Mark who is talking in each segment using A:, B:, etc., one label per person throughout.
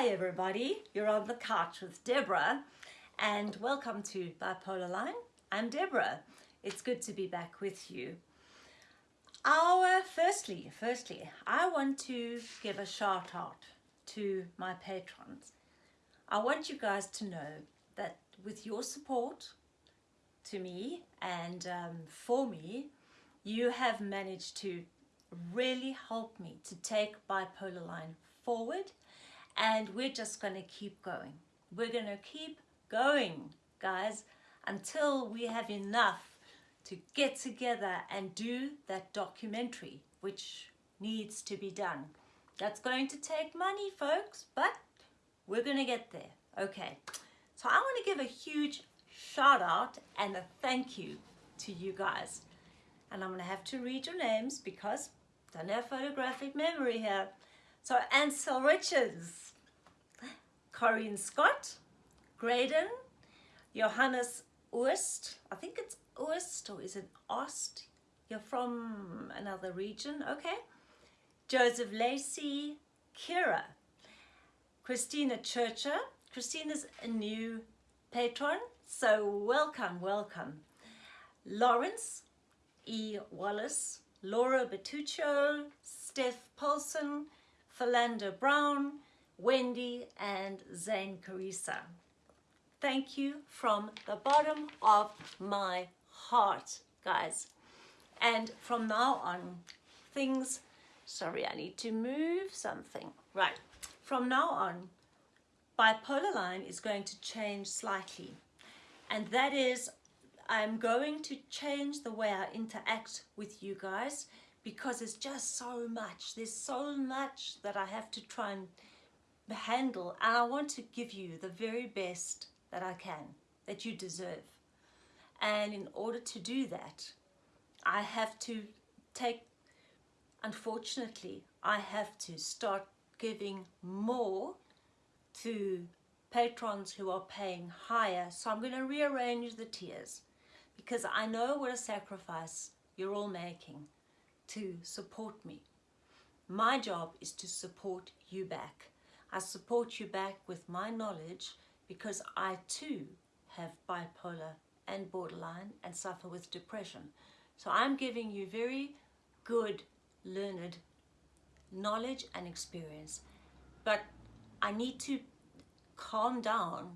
A: Hi everybody, you're on the couch with Deborah and welcome to Bipolar Line. I'm Deborah. It's good to be back with you. Our firstly, firstly, I want to give a shout out to my patrons. I want you guys to know that with your support to me and um, for me, you have managed to really help me to take Bipolar Line forward and we're just going to keep going. We're going to keep going, guys, until we have enough to get together and do that documentary, which needs to be done. That's going to take money, folks, but we're going to get there. Okay, so I want to give a huge shout out and a thank you to you guys. And I'm going to have to read your names because I don't have photographic memory here. So Ansel Richards, Corinne Scott, Graydon, Johannes Oost, I think it's Oost or is it Ost? You're from another region, okay. Joseph Lacey, Kira, Christina Churcher. Christina's a new patron, so welcome, welcome. Lawrence E. Wallace, Laura Bertuccio, Steph Paulson, Philander Brown, Wendy and Zane Carissa. Thank you from the bottom of my heart, guys. And from now on, things, sorry, I need to move something. Right, from now on, Bipolar Line is going to change slightly. And that is, I'm going to change the way I interact with you guys because it's just so much. There's so much that I have to try and handle and I want to give you the very best that I can, that you deserve. And in order to do that, I have to take, unfortunately, I have to start giving more to patrons who are paying higher. So I'm going to rearrange the tiers because I know what a sacrifice you're all making to support me. My job is to support you back. I support you back with my knowledge because I too have bipolar and borderline and suffer with depression. So I'm giving you very good, learned knowledge and experience. But I need to calm down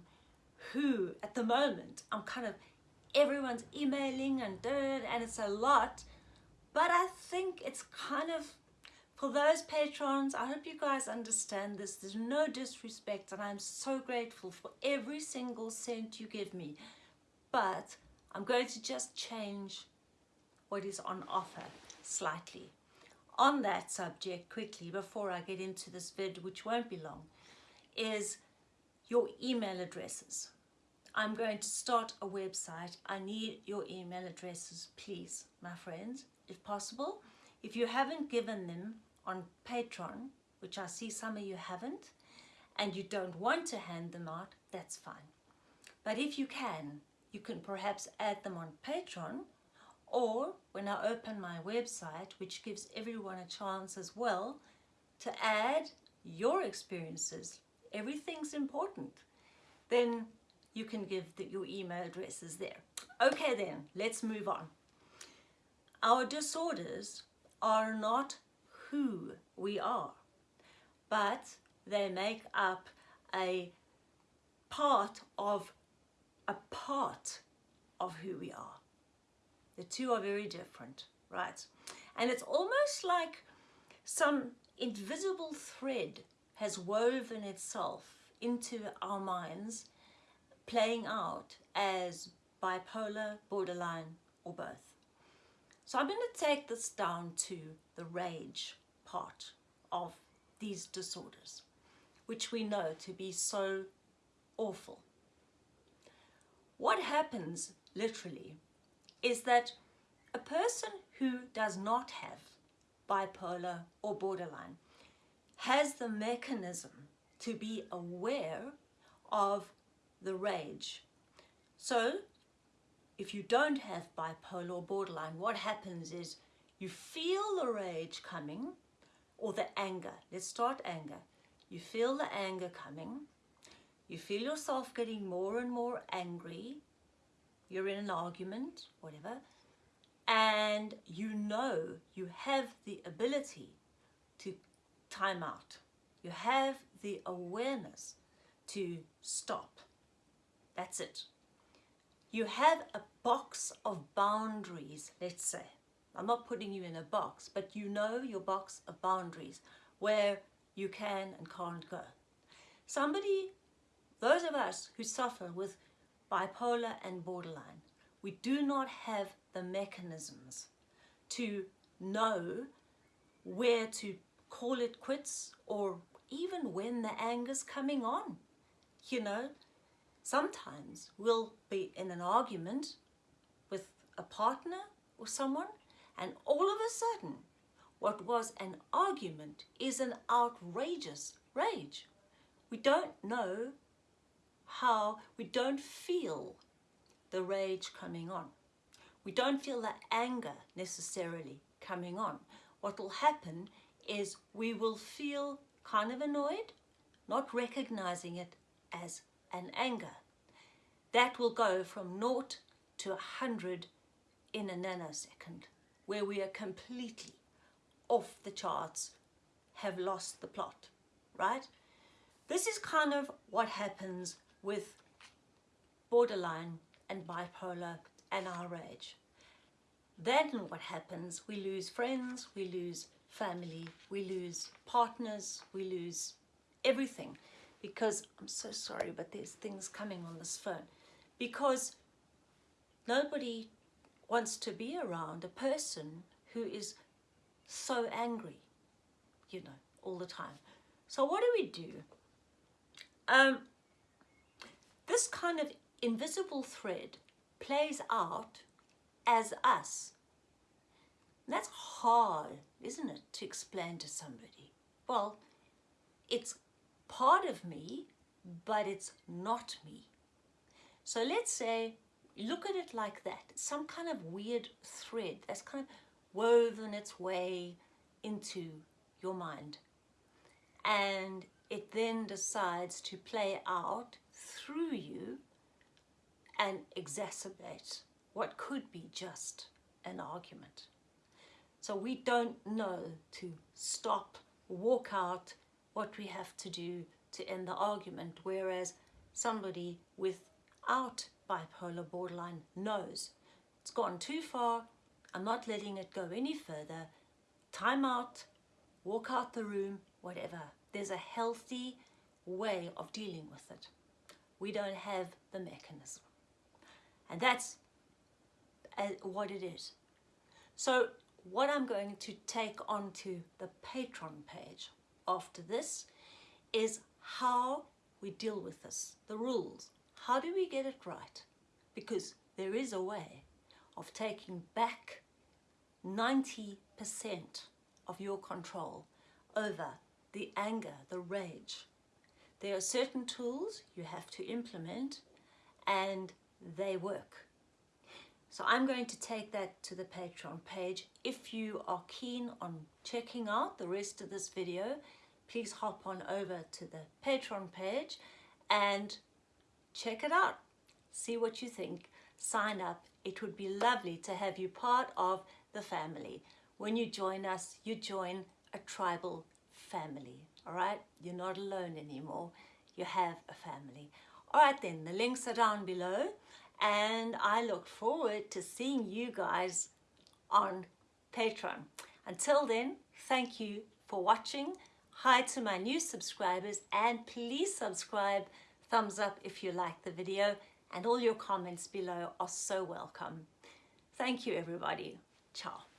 A: who, at the moment, I'm kind of, everyone's emailing and and it's a lot but I think it's kind of, for those patrons, I hope you guys understand this. There's no disrespect and I'm so grateful for every single cent you give me. But I'm going to just change what is on offer slightly. On that subject, quickly, before I get into this vid, which won't be long, is your email addresses. I'm going to start a website. I need your email addresses, please, my friends if possible. If you haven't given them on Patreon, which I see some of you haven't, and you don't want to hand them out, that's fine. But if you can, you can perhaps add them on Patreon or when I open my website, which gives everyone a chance as well to add your experiences, everything's important, then you can give the, your email addresses there. Okay then, let's move on. Our disorders are not who we are, but they make up a part of a part of who we are. The two are very different, right? And it's almost like some invisible thread has woven itself into our minds, playing out as bipolar, borderline, or both. So I'm going to take this down to the rage part of these disorders, which we know to be so awful. What happens literally is that a person who does not have bipolar or borderline has the mechanism to be aware of the rage. So if you don't have bipolar or borderline, what happens is you feel the rage coming or the anger. Let's start anger. you feel the anger coming, you feel yourself getting more and more angry, you're in an argument, whatever, and you know you have the ability to time out. You have the awareness to stop. That's it. You have a box of boundaries, let's say. I'm not putting you in a box, but you know your box of boundaries where you can and can't go. Somebody, those of us who suffer with bipolar and borderline, we do not have the mechanisms to know where to call it quits or even when the anger's coming on. You know, sometimes we'll be in an argument with a partner or someone and all of a sudden what was an argument is an outrageous rage. We don't know how, we don't feel the rage coming on. We don't feel the anger necessarily coming on. What will happen is we will feel kind of annoyed, not recognizing it as an anger. That will go from naught to a hundred in a nanosecond, where we are completely off the charts, have lost the plot, right? This is kind of what happens with borderline and bipolar and our rage. Then what happens, we lose friends, we lose family, we lose partners, we lose everything because, I'm so sorry, but there's things coming on this phone, because nobody wants to be around a person who is so angry, you know, all the time. So what do we do? Um, this kind of invisible thread plays out as us. That's hard, isn't it, to explain to somebody? Well, it's part of me, but it's not me. So let's say, look at it like that. Some kind of weird thread that's kind of woven its way into your mind. And it then decides to play out through you and exacerbate what could be just an argument. So we don't know to stop, walk out what we have to do to end the argument, whereas somebody without bipolar borderline knows it's gone too far, I'm not letting it go any further, time out, walk out the room, whatever. There's a healthy way of dealing with it. We don't have the mechanism. And that's uh, what it is. So what I'm going to take onto the Patreon page after this is how we deal with this, the rules. How do we get it right? Because there is a way of taking back 90% of your control over the anger, the rage. There are certain tools you have to implement and they work. So I'm going to take that to the Patreon page. If you are keen on checking out the rest of this video, please hop on over to the Patreon page and check it out. See what you think. Sign up. It would be lovely to have you part of the family. When you join us, you join a tribal family. All right? You're not alone anymore. You have a family. All right then, the links are down below and I look forward to seeing you guys on Patreon. Until then, thank you for watching. Hi to my new subscribers and please subscribe, thumbs up if you like the video and all your comments below are so welcome. Thank you everybody. Ciao.